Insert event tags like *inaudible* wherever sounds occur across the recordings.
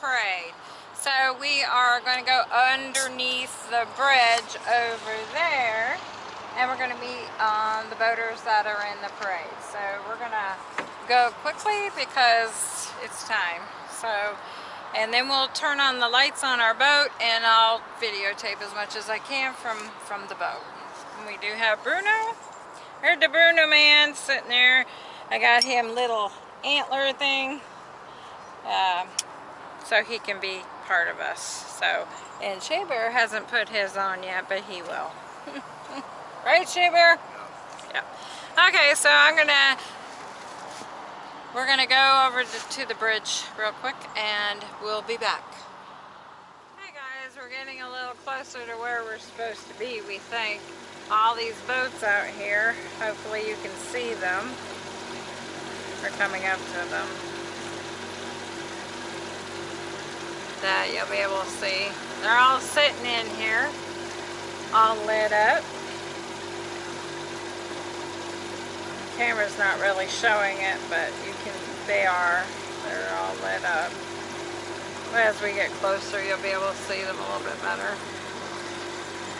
parade. So we are going to go underneath the bridge over there and we're going to meet um, the boaters that are in the parade. So we're going to go quickly because it's time. So, and then we'll turn on the lights on our boat and I'll videotape as much as I can from, from the boat. And we do have Bruno. Here's the Bruno man sitting there. I got him little antler thing. Um, so he can be part of us. So, and Shea Bear hasn't put his on yet, but he will. *laughs* right, Shea Bear? Yeah. Okay, so I'm gonna, we're gonna go over to, to the bridge real quick and we'll be back. Hey guys, we're getting a little closer to where we're supposed to be, we think. All these boats out here, hopefully you can see them. We're coming up to them. That you'll be able to see. They're all sitting in here, all lit up. Camera's not really showing it, but you can, they are. They're all lit up. As we get closer, you'll be able to see them a little bit better.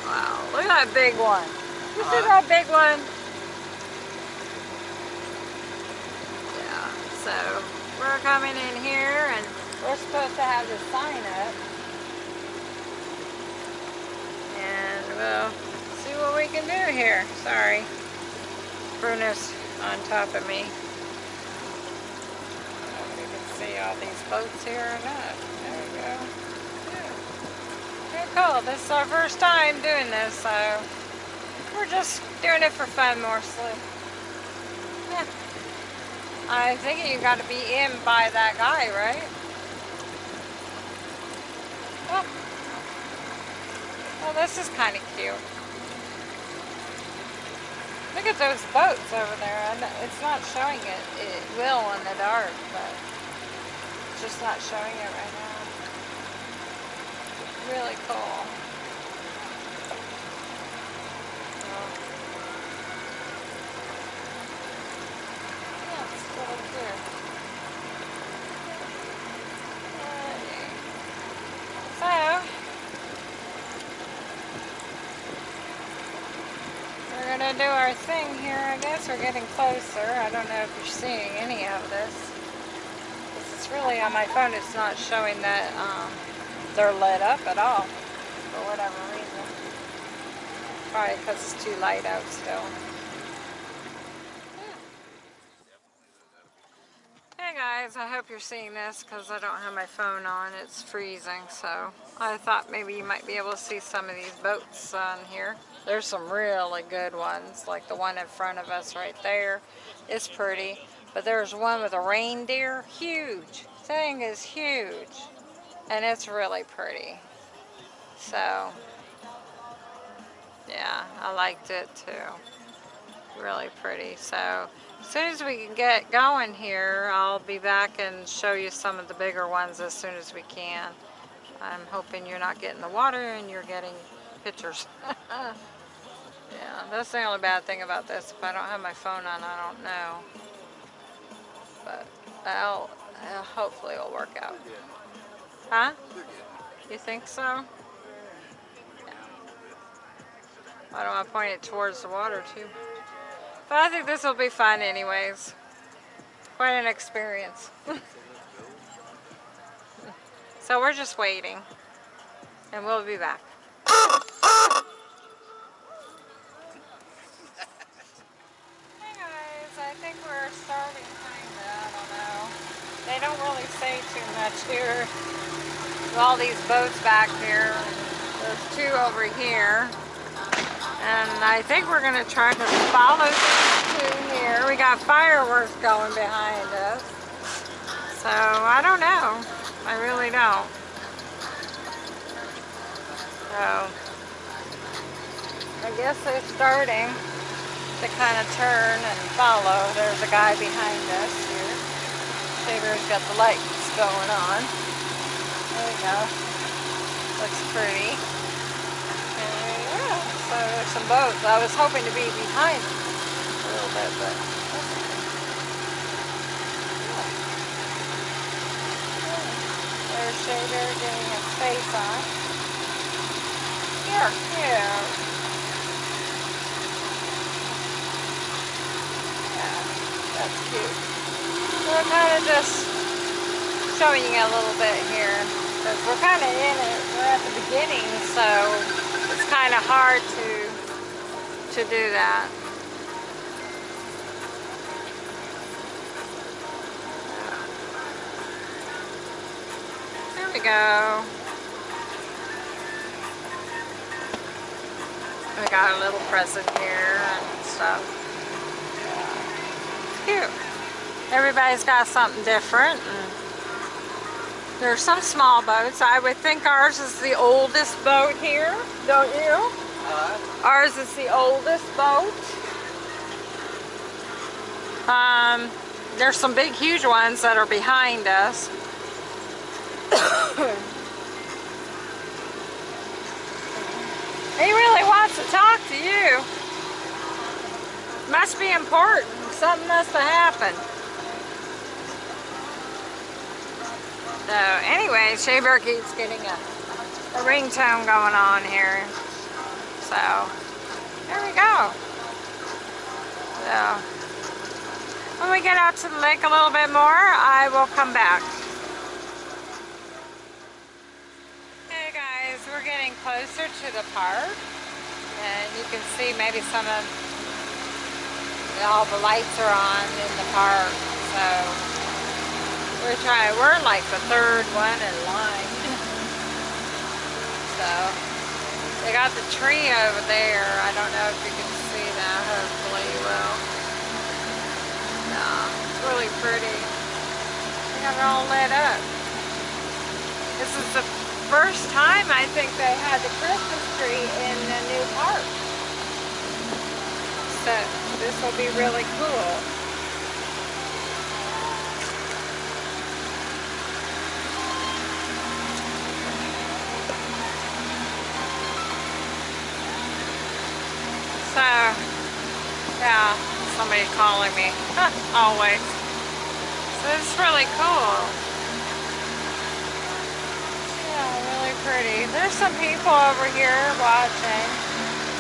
Wow, look at that big one. You see that big one? Yeah, so we're coming in here and we're supposed to have the sign up. And we'll see what we can do here. Sorry. Bruno's on top of me. you can see all these boats here or not. There we go. Yeah. Cool. This is our first time doing this, so we're just doing it for fun mostly. Yeah. I think you got to be in by that guy, right? Oh. Well, this is kind of cute. Look at those boats over there. It's not showing it. It will in the dark, but it's just not showing it right now. Really cool. Oh. Yeah, it's really cute. So, we're going to do our thing here, I guess. We're getting closer. I don't know if you're seeing any of this. It's really on my phone, it's not showing that um, they're lit up at all, for whatever reason. Probably because it's too light out still. Hey guys, I hope you're seeing this because I don't have my phone on. It's freezing, so I thought maybe you might be able to see some of these boats on here. There's some really good ones, like the one in front of us right there. It's pretty, but there's one with a reindeer. Huge. Thing is huge, and it's really pretty. So, yeah, I liked it too. Really pretty. So, as soon as we can get going here, I'll be back and show you some of the bigger ones as soon as we can. I'm hoping you're not getting the water and you're getting pictures. *laughs* yeah, that's the only bad thing about this. If I don't have my phone on, I don't know. But I'll, uh, hopefully it'll work out. Huh? You think so? Yeah. I don't want to point it towards the water too. But I think this will be fun anyways. Quite an experience. *laughs* so we're just waiting. And we'll be back. hey guys, I think we're starting kinda, I don't know. They don't really say too much here. There's all these boats back here. There's two over here. And I think we're going to try to follow two here. We got fireworks going behind us. So, I don't know. I really don't. So, I guess they're starting to kind of turn and follow. There's a guy behind us here. Shea Bear's got the lights going on. There we go. Looks pretty. So there's some boats. I was hoping to be behind a little bit, but Shea Bear getting his face on. You're cute. Yeah, that's cute. So we're kind of just showing you a little bit here because we're kind of in it. We're at the beginning, so it's kind of hard to to do that. Go. We got a little present here and stuff. It's cute. Everybody's got something different. There's some small boats. I would think ours is the oldest boat here, don't you? Uh, ours is the oldest boat. Um, there's some big, huge ones that are behind us. He really wants to talk to you. Must be important. Something must have happened. So anyway, Shea Bear keeps getting a, a ringtone going on here. So there we go. So when we get out to the lake a little bit more, I will come back. Hey guys, we're getting closer to the park. And you can see maybe some of all the lights are on in the park. So we're trying, we're like the third one in line. so, they got the tree over there. I don't know if you can see that. Hopefully you will. Yeah, it's really pretty. They got it all lit up. This is the first time I think they had the Christmas tree in the new park. So, this will be really cool. So, yeah, somebody calling me, *laughs* always. So it's really cool. Yeah, really pretty. There's some people over here watching.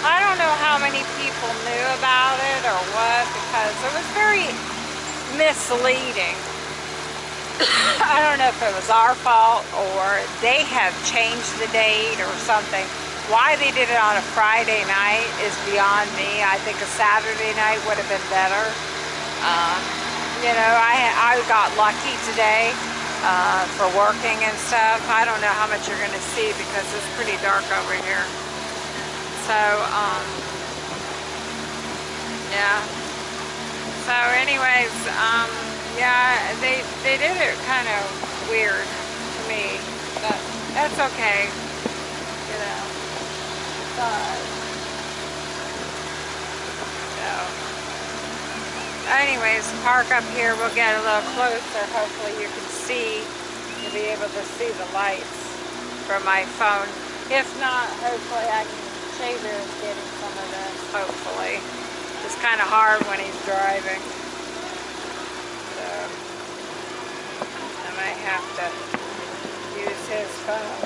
I don't know how many people knew about it or what because it was very misleading. *coughs* I don't know if it was our fault or they have changed the date or something. Why they did it on a Friday night is beyond me. I think a Saturday night would have been better. Uh, you know, I, I got lucky today uh, for working and stuff. I don't know how much you're going to see because it's pretty dark over here. So, um, yeah. So anyways, um, yeah, they, they did it kind of weird to me, but that's okay, you know side. So, anyways, park up here. We'll get a little closer. Hopefully you can see, you'll be able to see the lights from my phone. If not, hopefully I can, Shea Bear is getting some of this, hopefully. It's kind of hard when he's driving. So, I might have to use his phone.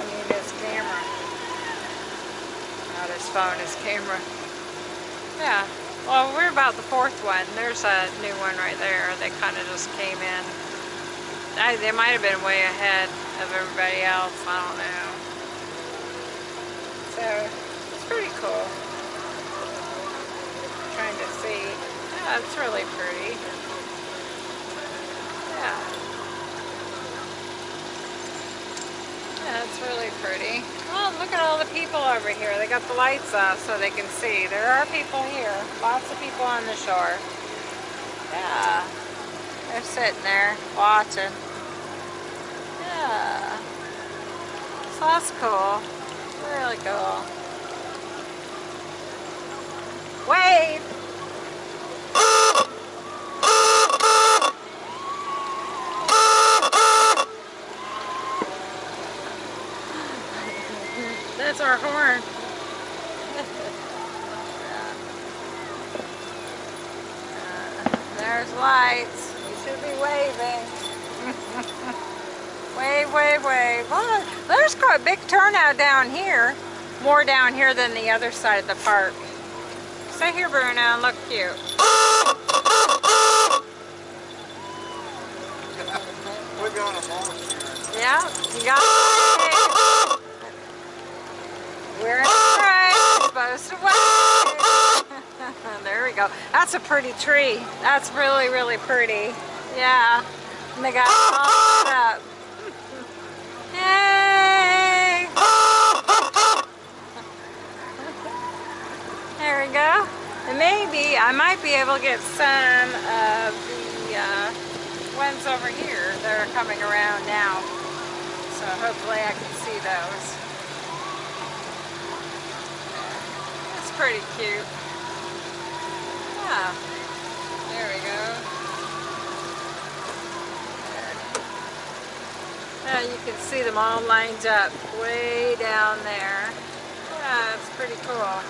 I mean his camera not his phone, his camera. Yeah, well, we're about the fourth one. There's a new one right there. They kind of just came in. I, they might have been way ahead of everybody else. I don't know. So, it's pretty cool. trying to see. Yeah, it's really pretty. Yeah. Yeah, it's really pretty. Oh, look at all the people over here. They got the lights off so they can see. There are people here. Lots of people on the shore. Yeah. They're sitting there watching. Yeah. So that's cool. Really cool. Wave! That's our horn. uh, there's lights. You should be waving. *laughs* Wave, wave, wave. Oh, there's quite a big turnout down here. More down here than the other side of the park. Stay here, Bruno, and look cute. We're going to Yeah, you got it. We're in the parade. Supposed to wave. there we go. That's a pretty tree. That's really, really pretty. Yeah. And they got it all ah! set up. Yay! Ah! *laughs* There we go. And maybe I might be able to get some of the uh, ones over here that are coming around now. So hopefully I can see those. Pretty cute. Yeah. There we go. Now you can see them all lined up way down there. Yeah, it's pretty cool.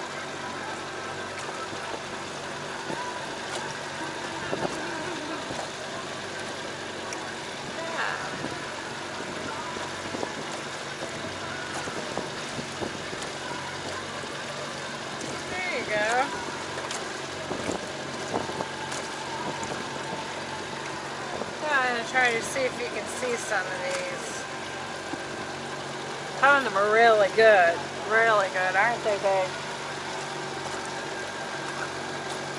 Yeah. There you go. Yeah, I'm gonna try to see if you can see some of these. Some of them are really good. Really good, aren't they, babe?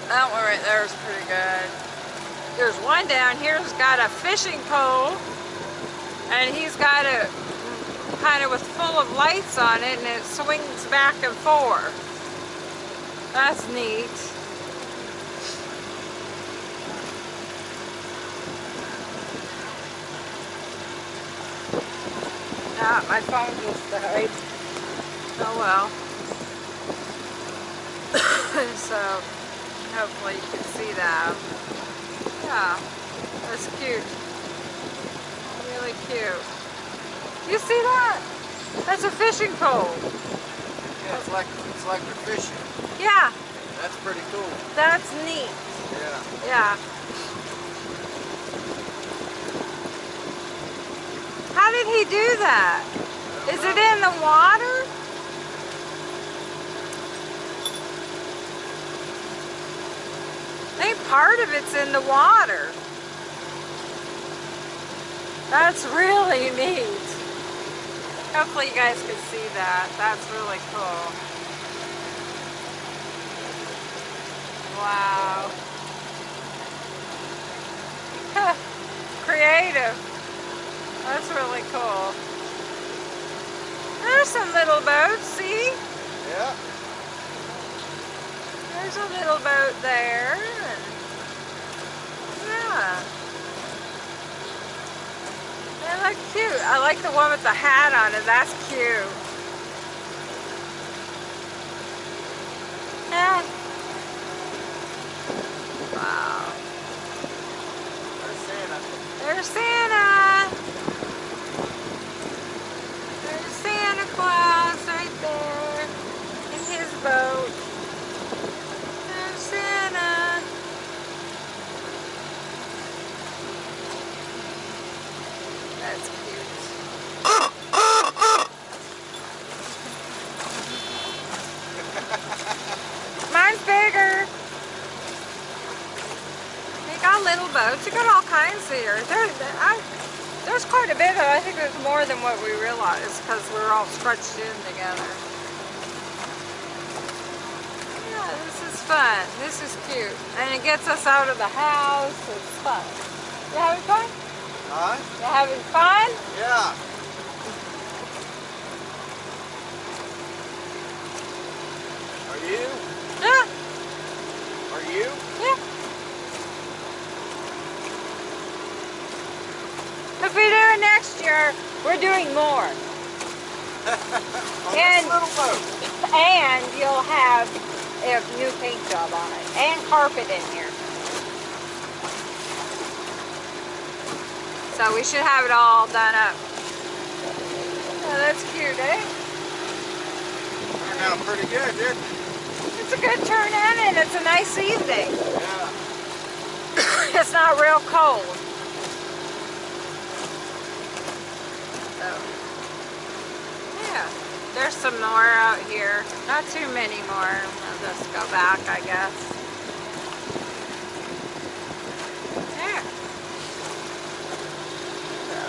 That one right there is pretty good. There's one down here who's got a fishing pole and he's got it kind of with full of lights on it and it swings back and forth. That's neat. Ah, my phone just died. Oh well. *coughs* so, hopefully you can see that. Yeah, that's cute. Really cute. You see that? That's a fishing pole. Yeah, it's like it's like they're fishing. Yeah, That's pretty cool. that's neat. Yeah. Yeah. How did he do that? Is it in the water? I think part of it's in the water. That's really neat. Hopefully you guys can see that. That's really cool. Wow. *laughs* Creative. That's really cool. There's some little boats, see? Yeah. There's a little boat there. Yeah. They look cute. I like the one with the hat on it. That's cute. Yeah. Wow. There's Santa. There's Santa. There's Santa Claus right there in his boat. There's Santa. That's cute. Mine's bigger. They got little boats. You got all kinds here. There, there- I, there's quite a bit. Of, I think there's more than what we realized because we're all stretched in together. Yeah, this is fun. This is cute, and it gets us out of the house. It's fun. You having fun? Huh? You having fun? Yeah. Are you? Yeah. Are you? Yeah. If we do we're doing more. *laughs* And- this little boat. And you'll have a new paint job on it. And carpet in here. So we should have it all done up. Oh, that's cute, eh? Turned out pretty good, didn't it? It's a good turn in and it's a nice evening. Yeah. *coughs* it's not real cold. Yeah. There's some more out here. Not too many more. I'll just go back, I guess. There. So.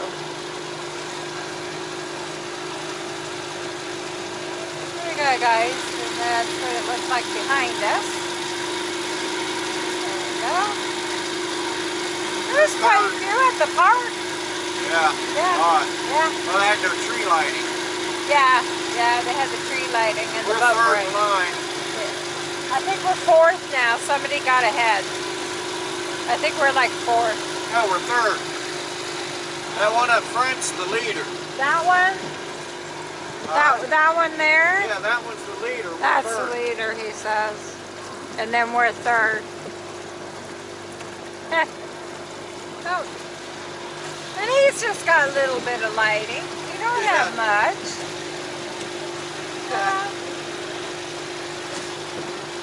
There you go, guys. And that's what it looks like behind us. There you go. There's quite a few at the park. Yeah. Yeah. Yeah. Well, they had no tree lighting. Yeah, yeah, they had the tree lighting and We're the boat third line. I think we're fourth now. Somebody got ahead. I think we're like fourth. No, we're third. That one up front's the leader. That one? All That, that one there? Yeah, that one's the leader. We're That's third. the leader, he says. And then we're third. *laughs* oh. And he's just got a little bit of lighting. Don't have much. Yeah.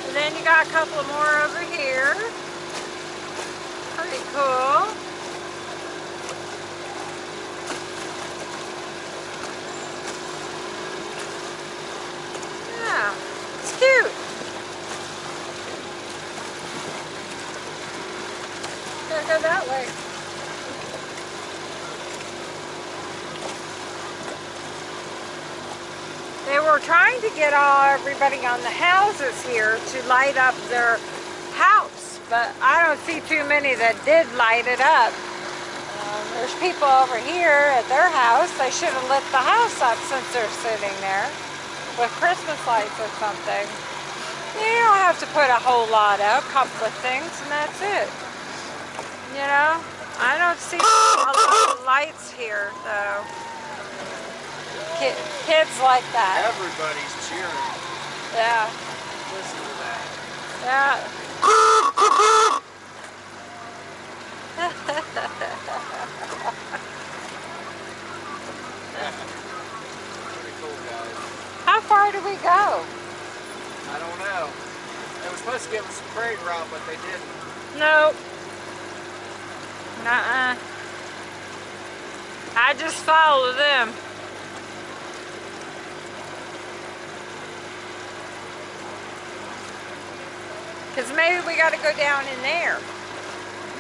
And then you got a couple more over here. Pretty cool. Yeah, it's cute. Gotta go that way. They were trying to get all everybody on the houses here to light up their house, but I don't see too many that did light it up. Um, there's people over here at their house. They should have lit the house up since they're sitting there with Christmas lights or something. You don't have to put a whole lot up, a couple of things, and that's it. You know, I don't see a lot of lights here, though. Ki- kids like that. Everybody's cheering. Yeah, Listen to that. yeah. Pretty cool, guys. How far do we go? I don't know. They were supposed to give us a parade route, but they didn't. Nope. Nuh-uh. I just follow them. Because maybe we got to go down in there.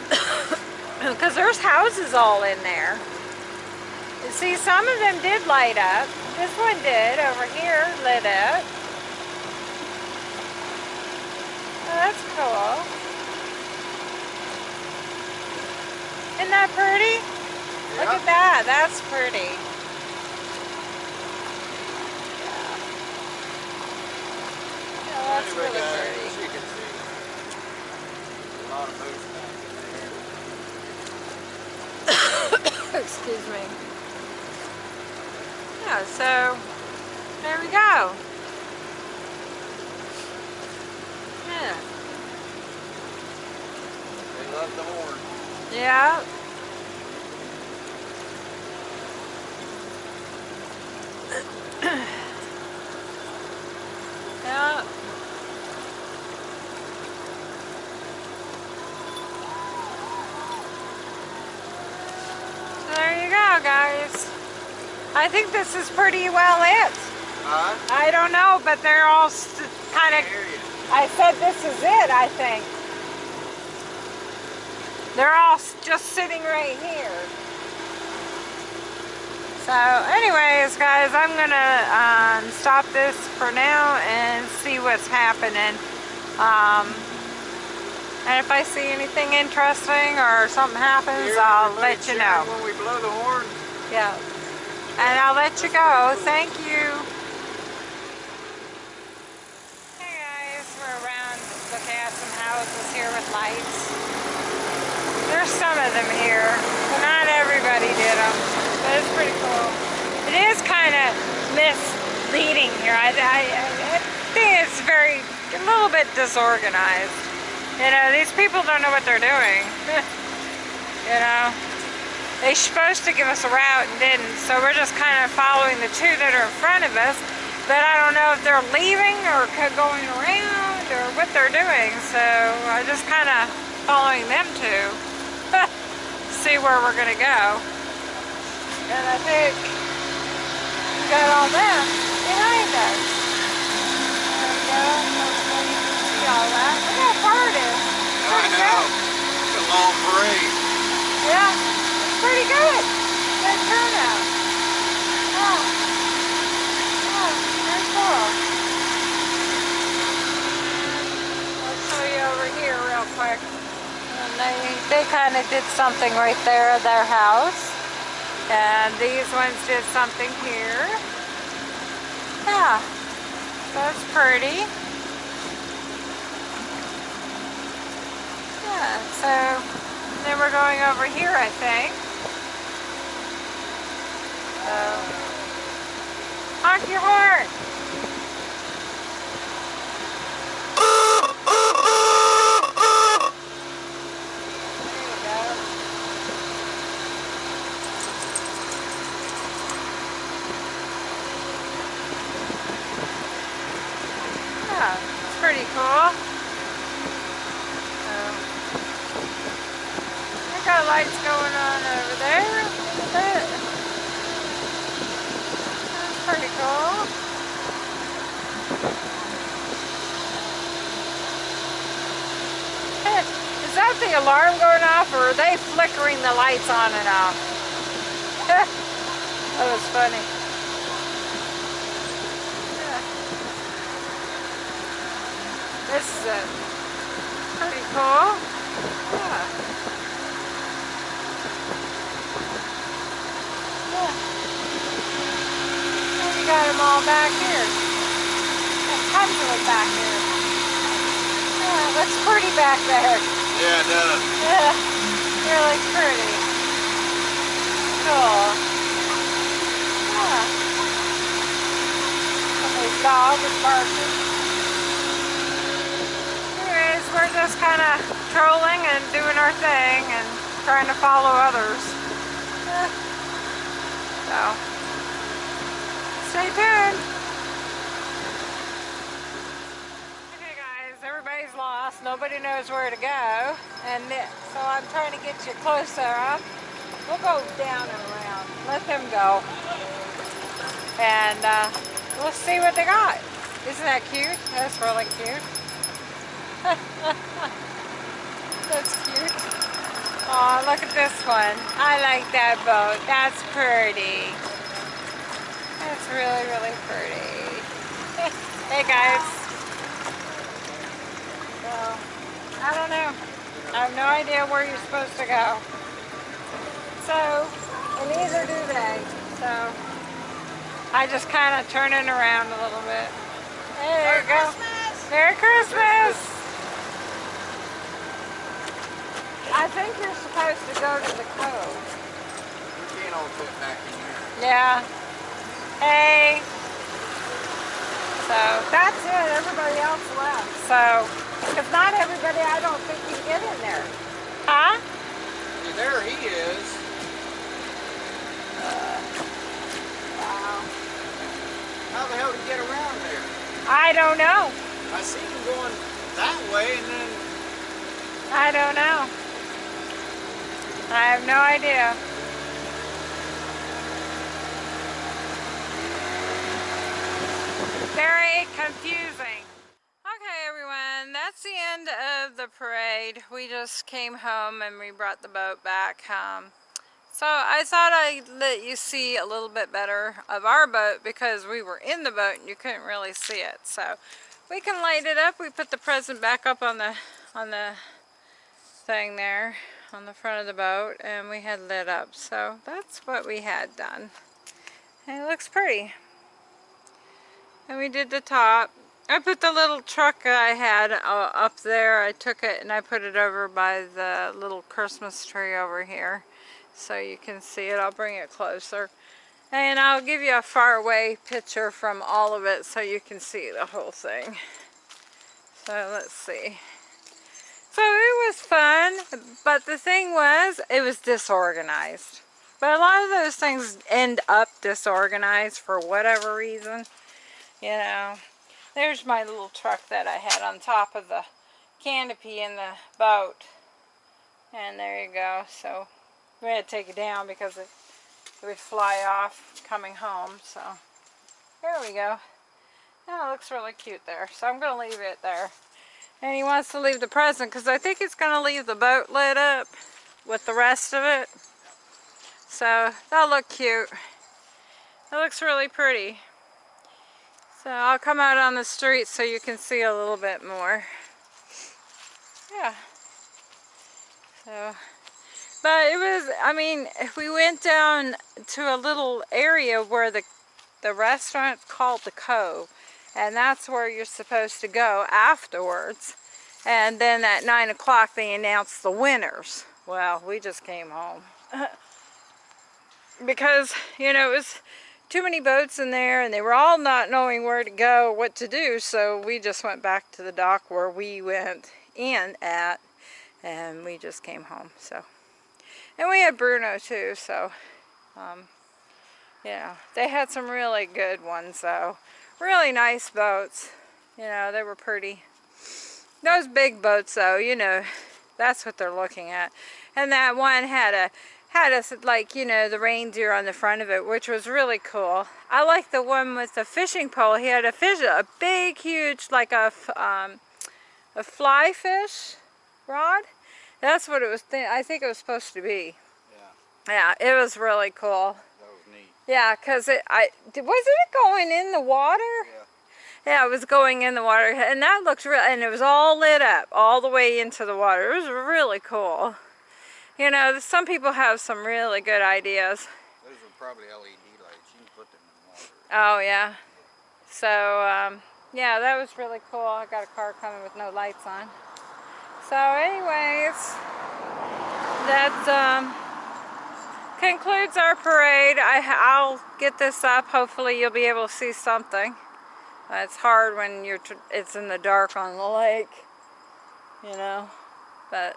*coughs* Because there's houses all in there. You see, some of them did light up. This one did over here, lit up. Oh, that's cool. Isn't that pretty? Look at that. That's pretty. Yeah, that's really pretty. as you can see, a lot of back in there. *coughs* Excuse me. Yeah, so there we go. Yeah. They love the horn. Yeah. So there you go, guys. I think this is pretty well it. Huh? I don't know, but they're all kind of I said this is it, I think. They're all s- just sitting right here. So anyways, guys, I'm gonna um, stop this for now and see what's happening. Um, and if I see anything interesting or something happens, I'll let you know. When we blow the horn. Yeah. And I'll let you go. Thank you. Hey guys, we're around looking at some houses here with lights. There's some of them here, but not everybody did them. But it's pretty cool. It is kind of misleading here. I, I, I think it's very, a little bit disorganized. You know, these people don't know what they're doing. *laughs* you know? They supposed to give us a route and didn't, so we're just kind of following the two that are in front of us. But I don't know if they're leaving or going around or what they're doing, so I'm just kind of following them two. *laughs* See where we're gonna go. And I think we got all them behind us. Uh, there we go. Hopefully you can see all that. Look how far it is. I know. It's a long parade. Yeah, pretty good. Good turnout. Yeah. Yeah, very cool. I'll show you over here real quick. And they, they kind of did something right there at their house. And these ones did something here. Yeah, that's pretty. Yeah, so then we're going over here, I think. So, honk your horn. Yeah, it's pretty cool. So, we got lights going on over there. Look at that. That's pretty cool. Hey, Is that the alarm going off or are they flickering the lights on and off? *laughs* that was funny. This is it. Pretty cool. Yeah. Yeah. And you got them all back here. There's tons of them back here. Yeah, looks pretty back there. Yeah, it does. Yeah, really pretty. Cool. Yeah. Oh, Somebody's dog is barking. Anyways, we're just kind of trolling and doing our thing and trying to follow others. *laughs* So, stay tuned. Okay guys, everybody's lost. Nobody knows where to go. And so I'm trying to get you closer up. We'll go down and around. Let them go. And uh, we'll see what they got. Isn't that cute? That's really cute. *laughs* That's cute. Oh, look at this one. I like that boat. That's pretty. That's really, really pretty. *laughs* hey guys. So, I don't know. I have no idea where you're supposed to go. So, and neither do they. So, I just kind of turn it around a little bit. There you go. Merry Christmas! I think you're supposed to go to the cove. We can't all fit back in here. Yeah. Hey. So that's it. Everybody else left. So, if not everybody, I don't think can get in there. Huh? Yeah, there he is. Wow. How the hell did he get around there? I don't know. I see him going that way and then I don't know. I have no idea. Very confusing. Okay, everyone, that's the end the parade. We just came home and we brought the boat back. Um, so I thought I'd let you see a little bit better of our boat because we were in the boat and you couldn't really see it. So we can light it up. We put the present back up on the on the thing there on the front of the boat and we had lit up. So that's what we had done. And it looks pretty. And we did the top. I put the little truck I had uh, up there. I took it and I put it over by the little Christmas tree over here. So you can see it. I'll bring it closer. And I'll give you a far away picture from all of it so you can see the whole thing. So let's see. So it was fun, but the thing was, it was disorganized. But a lot of those things end up disorganized for whatever reason. You know, there's my little truck that I had on top of the canopy in the boat. And there you go. So we had to take it down because it, it would fly off coming home. So There we go. Oh, that looks really cute there. So I'm going to leave it there. And he wants to leave the present because I think he's going to leave the boat lit up with the rest of it. So that'll look cute. It looks really pretty. So I'll come out on the street so you can see a little bit more. Yeah. So, but it was, I mean, we went down to a little area where the, the restaurant's called The Cove. And that's where you're supposed to go afterwards. And then at 9 o'clock they announced the winners. Well, we just came home. *laughs* because, you know, it was too many boats in there and they were all not knowing where to go, what to do. So we just went back to the dock where we went in at and we just came home. So, and we had Bruno too. So, um, yeah, they had some really good ones though. Really nice boats. You know, they were pretty. Those big boats though, you know, that's what they're looking at. And that one had a had us like you know the reindeer on the front of it which was really cool. I like the one with the fishing pole. He had a fish a big huge like a um, a fly fish rod. That's what it was th I think it was supposed to be. Yeah, yeah it was really cool. That was neat. yeah because it I wasn't it going in the water? Yeah. yeah it was going in the water and that looked real and it was all lit up all the way into the water. It was really cool you know, some people have some really good ideas. Those were probably LED lights. You can put them in water. Oh, yeah. So, um, yeah, that was really cool. I got a car coming with no lights on. So, anyways, that um, concludes our parade. I, I'll get this up. Hopefully, you'll be able to see something. Uh, it's hard when you're it's in the dark on the lake, you know. But,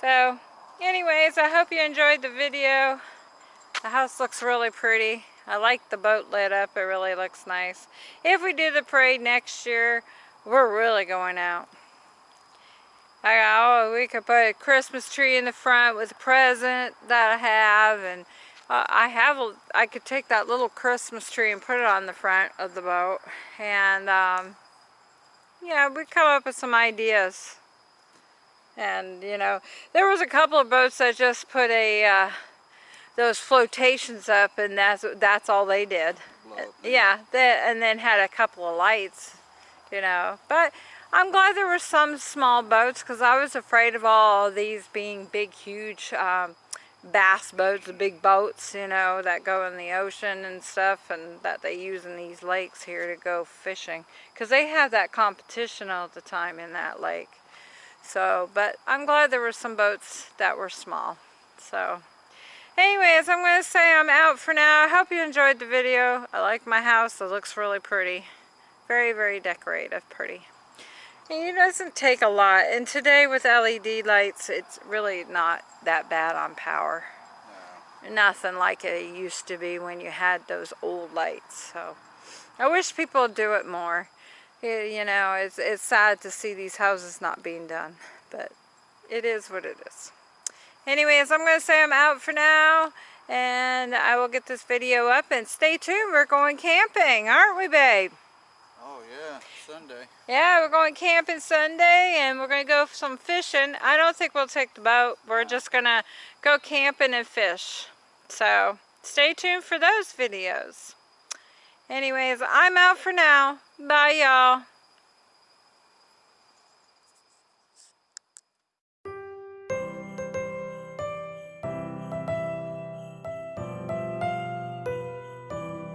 so, anyways, I hope you enjoyed the video. The house looks really pretty. I like the boat lit up. It really looks nice. If we do the parade next year, we're really going out. I oh, we could put a Christmas tree in the front with a present that I have. And uh, I have, a, I could take that little Christmas tree and put it on the front of the boat. And, um, yeah, we come up with some ideas. And, you know, there was a couple of boats that just put a, uh, those flotations up and that's, that's all they did. Blow. Yeah, they, and then had a couple of lights, you know. But I'm glad there were some small boats because I was afraid of all of these being big, huge um, bass boats, the big boats, you know, that go in the ocean and stuff and that they use in these lakes here to go fishing. Because they have that competition all the time in that lake. So, but I'm glad there were some boats that were small. So, anyways, I'm going to say I'm out for now. I hope you enjoyed the video. I like my house. It looks really pretty. Very, very decorative, pretty. And it doesn't take a lot. And today with LED lights, it's really not that bad on power. No. Nothing like it used to be when you had those old lights. So, I wish people would do it more. You you know, it's, it's sad to see these houses not being done, but it is what it is. Anyways, I'm going to say I'm out for now, and I will get this video up, and stay tuned. We're going camping, aren't we, babe? Oh yeah, Sunday. Yeah, we're going camping Sunday, and we're going to go some fishing. I don't think we'll take the boat. We're just going to go camping and fish. So, stay tuned for those videos. Anyways, I'm out for now. Bye, y'all.